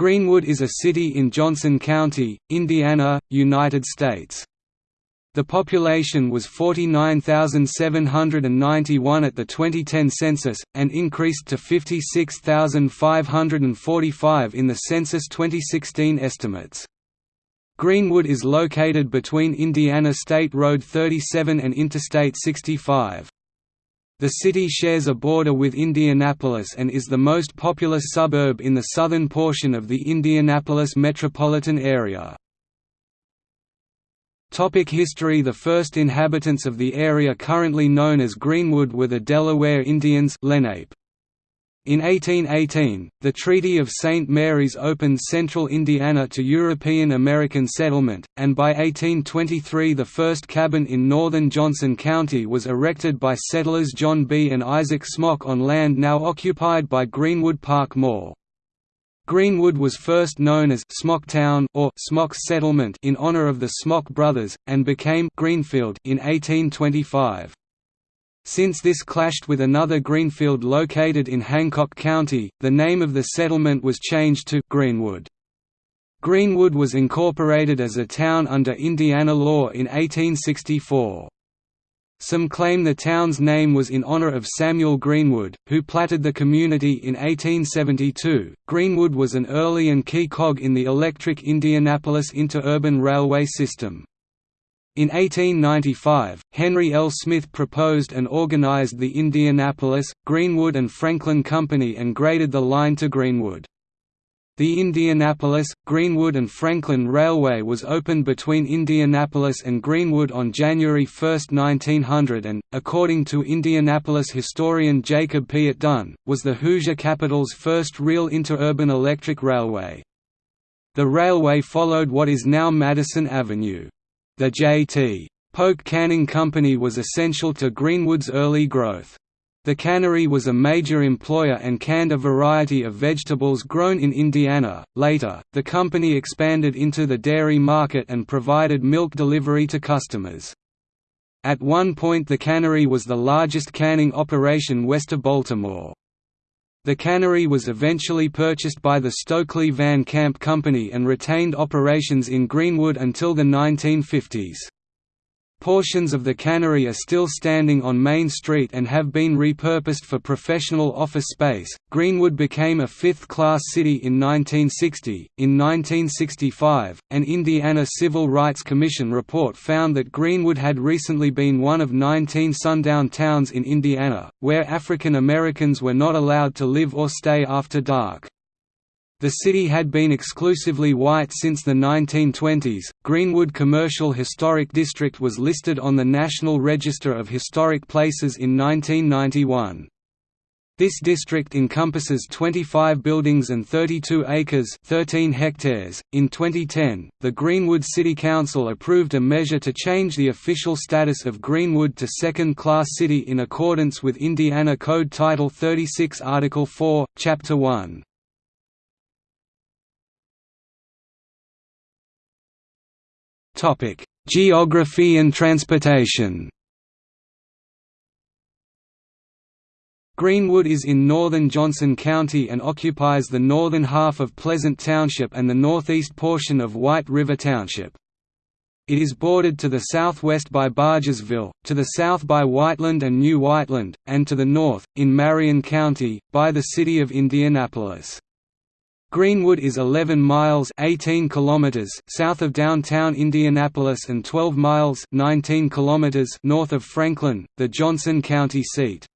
Greenwood is a city in Johnson County, Indiana, United States. The population was 49,791 at the 2010 census, and increased to 56,545 in the Census 2016 estimates. Greenwood is located between Indiana State Road 37 and Interstate 65. The city shares a border with Indianapolis and is the most populous suburb in the southern portion of the Indianapolis metropolitan area. Topic history The first inhabitants of the area currently known as Greenwood were the Delaware Indians Lenape. In 1818, the Treaty of St. Mary's opened central Indiana to European American settlement, and by 1823 the first cabin in northern Johnson County was erected by settlers John B. and Isaac Smock on land now occupied by Greenwood Park Mall. Greenwood was first known as Smocktown or Smock's Settlement in honor of the Smock brothers, and became Greenfield in 1825. Since this clashed with another greenfield located in Hancock County, the name of the settlement was changed to Greenwood. Greenwood was incorporated as a town under Indiana law in 1864. Some claim the town's name was in honor of Samuel Greenwood, who platted the community in 1872. Greenwood was an early and key cog in the electric Indianapolis interurban railway system. In 1895, Henry L. Smith proposed and organized the Indianapolis, Greenwood and Franklin Company and graded the line to Greenwood. The Indianapolis, Greenwood and Franklin Railway was opened between Indianapolis and Greenwood on January 1, 1900 and, according to Indianapolis historian Jacob Piatt Dunn, was the Hoosier capital's first real interurban electric railway. The railway followed what is now Madison Avenue. The J.T. Polk Canning Company was essential to Greenwood's early growth. The cannery was a major employer and canned a variety of vegetables grown in Indiana. Later, the company expanded into the dairy market and provided milk delivery to customers. At one point the cannery was the largest canning operation west of Baltimore. The cannery was eventually purchased by the Stokely Van Camp Company and retained operations in Greenwood until the 1950s. Portions of the cannery are still standing on Main Street and have been repurposed for professional office space. Greenwood became a fifth class city in 1960. In 1965, an Indiana Civil Rights Commission report found that Greenwood had recently been one of 19 sundown towns in Indiana, where African Americans were not allowed to live or stay after dark. The city had been exclusively white since the 1920s. Greenwood Commercial Historic District was listed on the National Register of Historic Places in 1991. This district encompasses 25 buildings and 32 acres 13 hectares. .In 2010, the Greenwood City Council approved a measure to change the official status of Greenwood to second-class city in accordance with Indiana Code Title 36 Article 4, Chapter 1. Geography and transportation Greenwood is in northern Johnson County and occupies the northern half of Pleasant Township and the northeast portion of White River Township. It is bordered to the southwest by Bargersville, to the south by Whiteland and New Whiteland, and to the north, in Marion County, by the city of Indianapolis. Greenwood is 11 miles 18 kilometers south of downtown Indianapolis and 12 miles 19 kilometers north of Franklin, the Johnson County seat.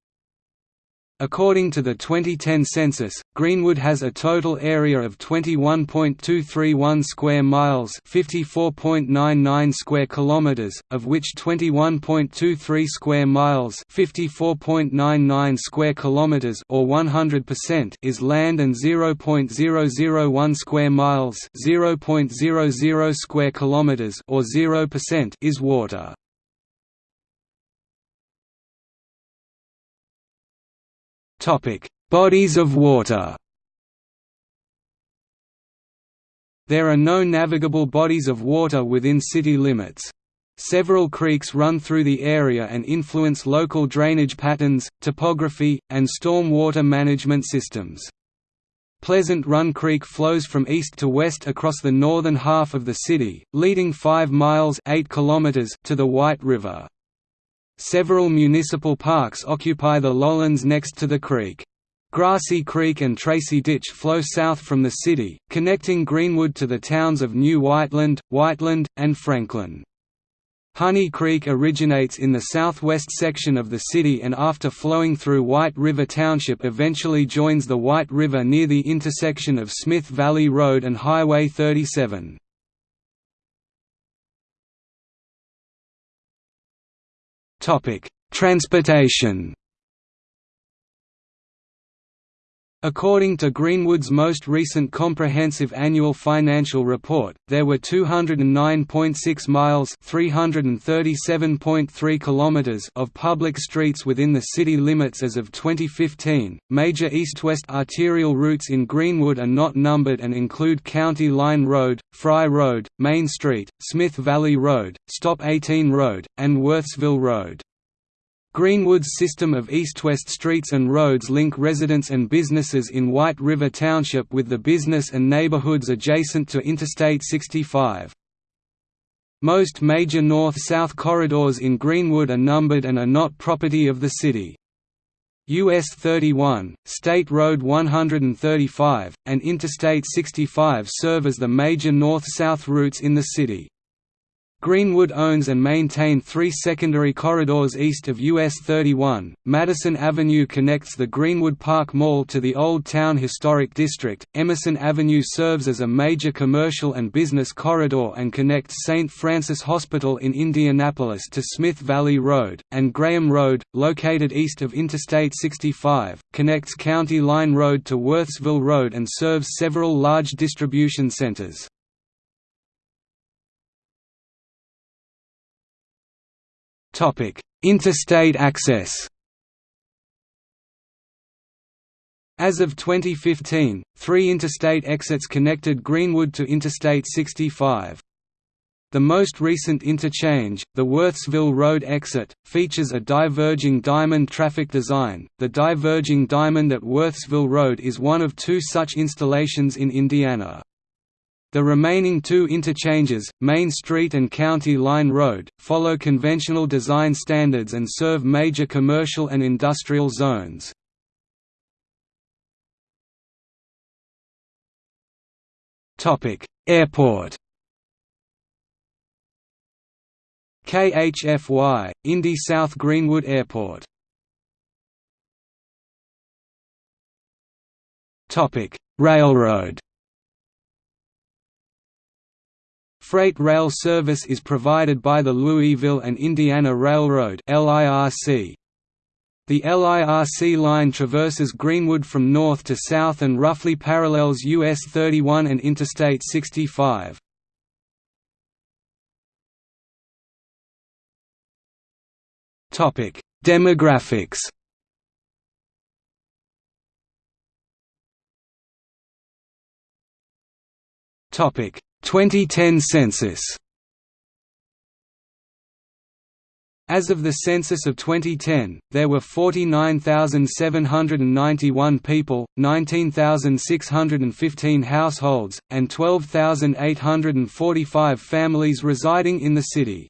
According to the 2010 census, Greenwood has a total area of 21.231 square miles, 54.99 square kilometers, of which 21.23 square miles, 54.99 square kilometers or 100% is land and 0.001 square miles, 0.00 square kilometers or 0% is water. Bodies of water There are no navigable bodies of water within city limits. Several creeks run through the area and influence local drainage patterns, topography, and storm water management systems. Pleasant Run Creek flows from east to west across the northern half of the city, leading 5 miles 8 kilometers to the White River. Several municipal parks occupy the lowlands next to the creek. Grassy Creek and Tracy Ditch flow south from the city, connecting Greenwood to the towns of New Whiteland, Whiteland, and Franklin. Honey Creek originates in the southwest section of the city and after flowing through White River Township eventually joins the White River near the intersection of Smith Valley Road and Highway 37. Transportation According to Greenwood's most recent comprehensive annual financial report, there were 209.6 miles (337.3 kilometers) of public streets within the city limits as of 2015. Major east-west arterial routes in Greenwood are not numbered and include County Line Road, Fry Road, Main Street, Smith Valley Road, Stop 18 Road, and Worthsville Road. Greenwood's system of east-west streets and roads link residents and businesses in White River Township with the business and neighborhoods adjacent to Interstate 65. Most major north-south corridors in Greenwood are numbered and are not property of the city. US 31, State Road 135, and Interstate 65 serve as the major north-south routes in the city. Greenwood owns and maintain three secondary corridors east of US 31. Madison Avenue connects the Greenwood Park Mall to the Old Town Historic District. Emerson Avenue serves as a major commercial and business corridor and connects St. Francis Hospital in Indianapolis to Smith Valley Road, and Graham Road, located east of Interstate 65, connects County Line Road to Worthsville Road and serves several large distribution centers. Topic: Interstate access. As of 2015, three interstate exits connected Greenwood to Interstate 65. The most recent interchange, the Worthsville Road exit, features a diverging diamond traffic design. The diverging diamond at Worthsville Road is one of two such installations in Indiana. The remaining two interchanges, Main Street and County Line Road, follow conventional design standards and serve major commercial and industrial zones. Airport. KHFY, Indy South Greenwood Airport. Railroad Freight rail service is provided by the Louisville and Indiana Railroad The LIRC line traverses Greenwood from north to south and roughly parallels US 31 and Interstate 65. Demographics Topic 2010 census As of the census of 2010, there were 49,791 people, 19,615 households, and 12,845 families residing in the city.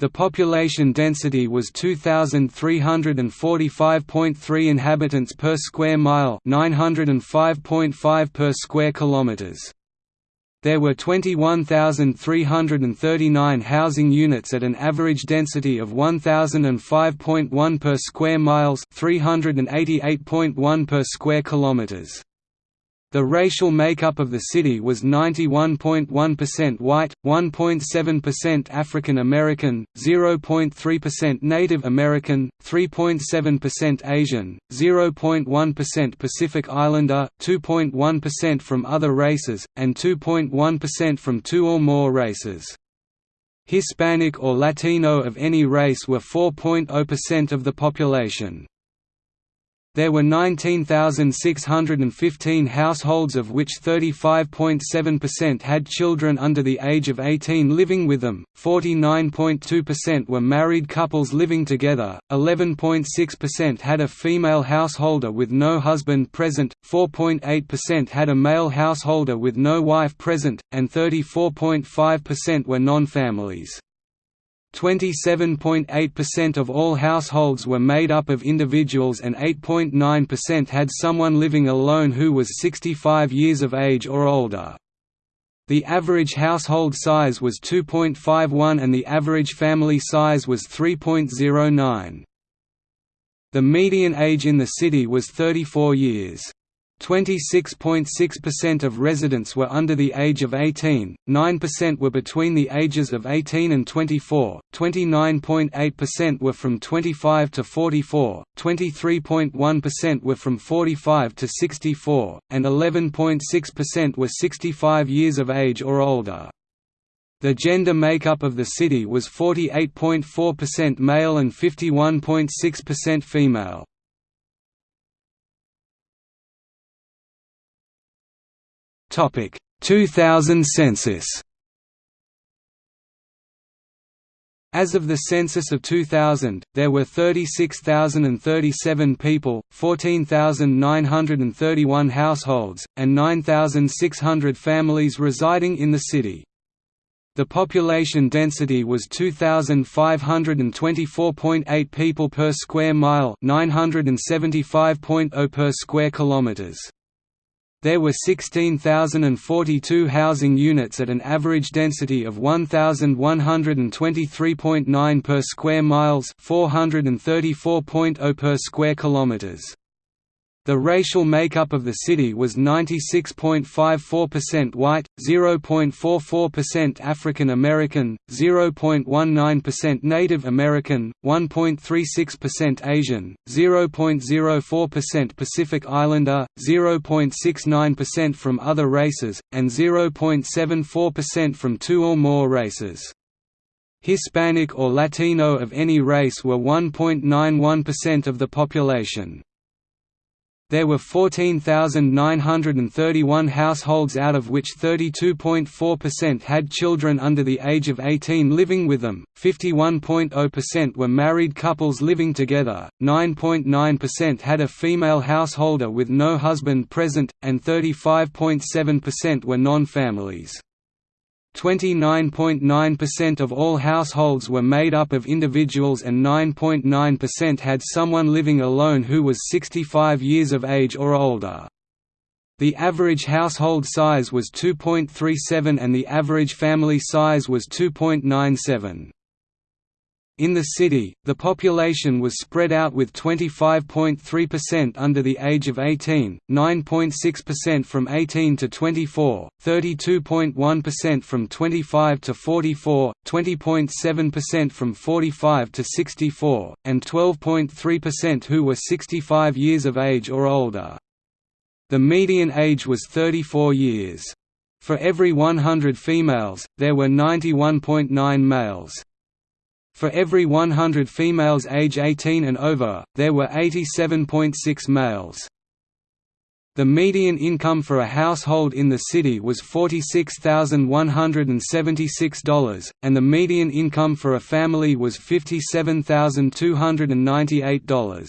The population density was 2345.3 inhabitants per square mile, 905.5 per square kilometers. There were 21,339 housing units at an average density of 1005.1 per square miles, 388.1 per square kilometers. The racial makeup of the city was 91.1% white, 1.7% African American, 0.3% Native American, 3.7% Asian, 0.1% Pacific Islander, 2.1% from other races, and 2.1% from two or more races. Hispanic or Latino of any race were 4.0% of the population. There were 19,615 households of which 35.7% had children under the age of 18 living with them, 49.2% were married couples living together, 11.6% had a female householder with no husband present, 4.8% had a male householder with no wife present, and 34.5% were non-families. 27.8% of all households were made up of individuals and 8.9% had someone living alone who was 65 years of age or older. The average household size was 2.51 and the average family size was 3.09. The median age in the city was 34 years. 26.6% of residents were under the age of 18, 9% were between the ages of 18 and 24, 29.8% were from 25 to 44, 23.1% were from 45 to 64, and 11.6% were 65 years of age or older. The gender makeup of the city was 48.4% male and 51.6% female. 2000 census As of the census of 2000, there were 36,037 people, 14,931 households, and 9,600 families residing in the city. The population density was 2524.8 people per square mile, 975.0 per square kilometers. There were 16,042 housing units at an average density of 1,123.9 per square miles 434.0 per square kilometers. The racial makeup of the city was 96.54% white, 0.44% African American, 0.19% Native American, 1.36% Asian, 0.04% Pacific Islander, 0.69% from other races, and 0.74% from two or more races. Hispanic or Latino of any race were 1.91% of the population. There were 14,931 households out of which 32.4% had children under the age of 18 living with them, 51.0% were married couples living together, 9.9% had a female householder with no husband present, and 35.7% were non-families. 29.9% of all households were made up of individuals and 9.9% had someone living alone who was 65 years of age or older. The average household size was 2.37 and the average family size was 2.97. In the city, the population was spread out with 25.3% under the age of 18, 9.6% from 18 to 24, 32.1% from 25 to 44, 20.7% from 45 to 64, and 12.3% who were 65 years of age or older. The median age was 34 years. For every 100 females, there were 91.9 males. For every 100 females age 18 and over, there were 87.6 males. The median income for a household in the city was $46,176, and the median income for a family was $57,298.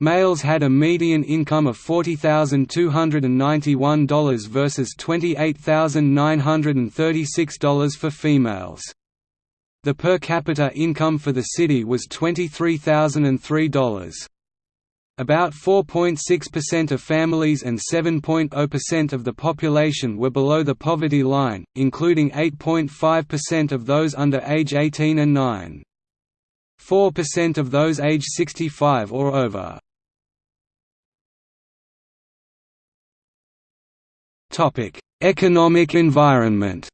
Males had a median income of $40,291 versus $28,936 for females. The per capita income for the city was $23,003. About 4.6% of families and 7.0% of the population were below the poverty line, including 8.5% of those under age 18 and 9. 4% of those age 65 or over. Economic environment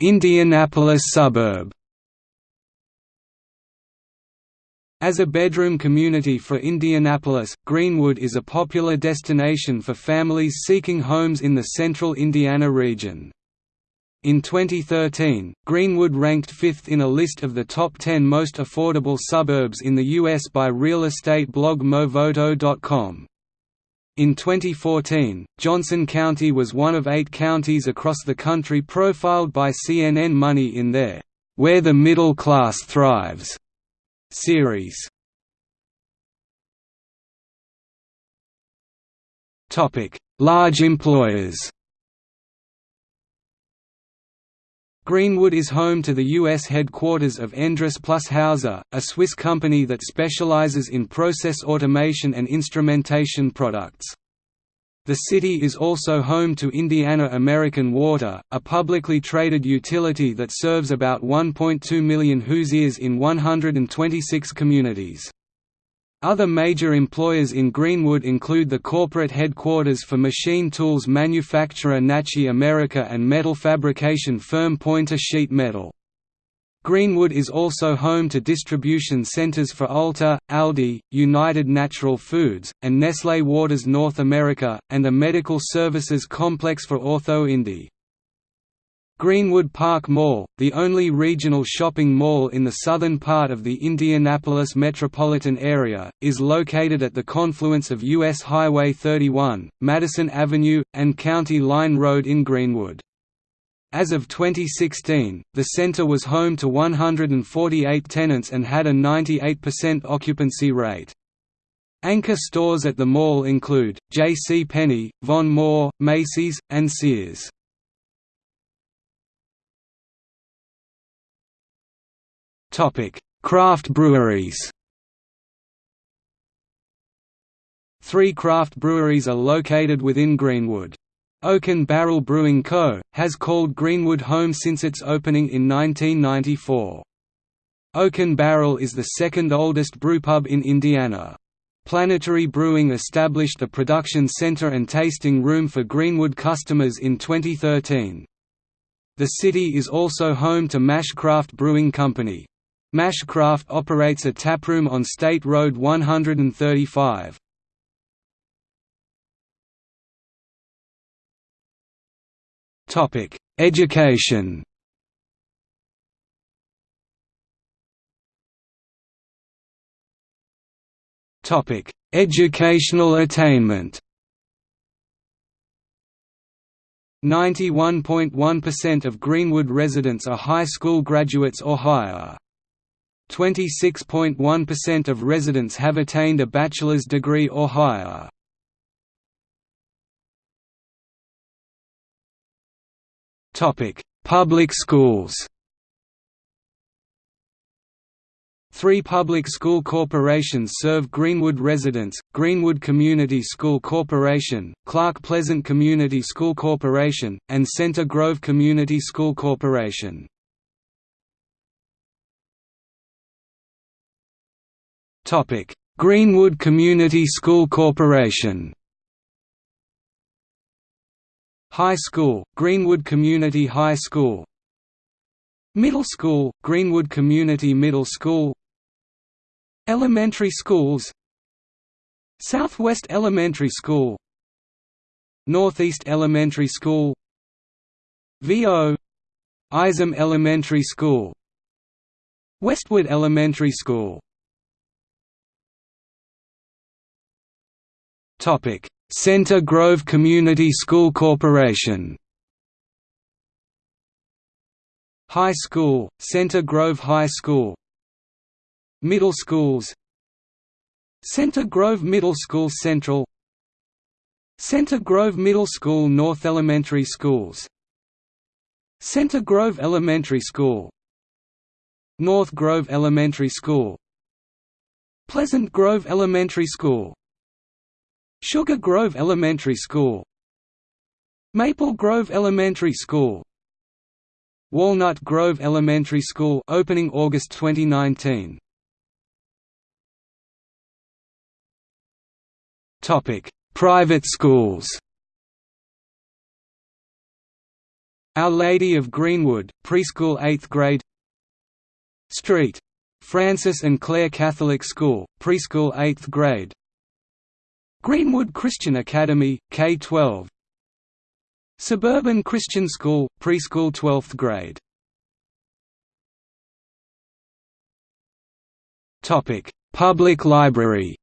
Indianapolis suburb As a bedroom community for Indianapolis, Greenwood is a popular destination for families seeking homes in the central Indiana region. In 2013, Greenwood ranked fifth in a list of the top 10 most affordable suburbs in the U.S. by real estate blog Movoto.com. In 2014, Johnson County was one of eight counties across the country profiled by CNN Money in their Where the Middle Class Thrives series. Large employers Greenwood is home to the U.S. headquarters of Endress plus Hauser, a Swiss company that specializes in process automation and instrumentation products. The city is also home to Indiana American Water, a publicly traded utility that serves about 1.2 million Hoosiers in 126 communities. Other major employers in Greenwood include the corporate headquarters for machine tools manufacturer Nachi America and metal fabrication firm Pointer Sheet Metal. Greenwood is also home to distribution centers for Ulta, Aldi, United Natural Foods, and Nestlé Waters North America, and a medical services complex for Ortho Indy. Greenwood Park Mall, the only regional shopping mall in the southern part of the Indianapolis metropolitan area, is located at the confluence of U.S. Highway 31, Madison Avenue, and County Line Road in Greenwood. As of 2016, the center was home to 148 tenants and had a 98% occupancy rate. Anchor stores at the mall include, J.C. Penney, Von Maur, Macy's, and Sears. Craft breweries Three craft breweries are located within Greenwood. Oaken Barrel Brewing Co., has called Greenwood home since its opening in 1994. Oaken Barrel is the second oldest brewpub in Indiana. Planetary Brewing established a production center and tasting room for Greenwood customers in 2013. The city is also home to Mash Craft Brewing Company. Mashcraft operates a taproom on State Road 135. Topic: Education. Topic: Educational attainment. 91.1% of Greenwood residents are high school graduates or higher. 26.1% of residents have attained a bachelor's degree or higher. Topic: Public schools Three public school corporations serve Greenwood residents, Greenwood Community School Corporation, Clark Pleasant Community School Corporation, and Center Grove Community School Corporation. Topic: Greenwood Community School Corporation. High School, Greenwood Community High School. Middle School, Greenwood Community Middle School. Elementary schools. Southwest Elementary School. Northeast Elementary School. VO Isom Elementary School Westwood Elementary School Topic: Center Grove Community School Corporation. High School, Center Grove High School. Middle schools. Center Grove Middle School Central. Center Grove Middle School North Elementary Schools. Center Grove Elementary School. North Grove Elementary School. Pleasant Grove Elementary School Sugar Grove Elementary School. Maple Grove Elementary School. Walnut Grove Elementary School opening August 2019 Topic Private schools. Our Lady of Greenwood preschool 8th grade. Street. Francis and Clare Catholic School preschool 8th grade Greenwood Christian Academy, K-12 Suburban Christian School, preschool 12th grade. Public library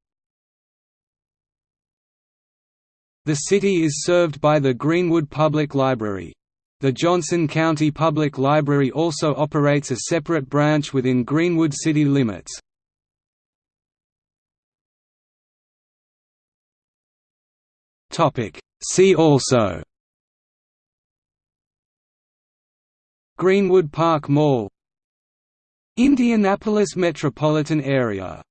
The city is served by the Greenwood Public Library. The Johnson County Public Library also operates a separate branch within Greenwood city limits. See also Greenwood Park Mall Indianapolis metropolitan area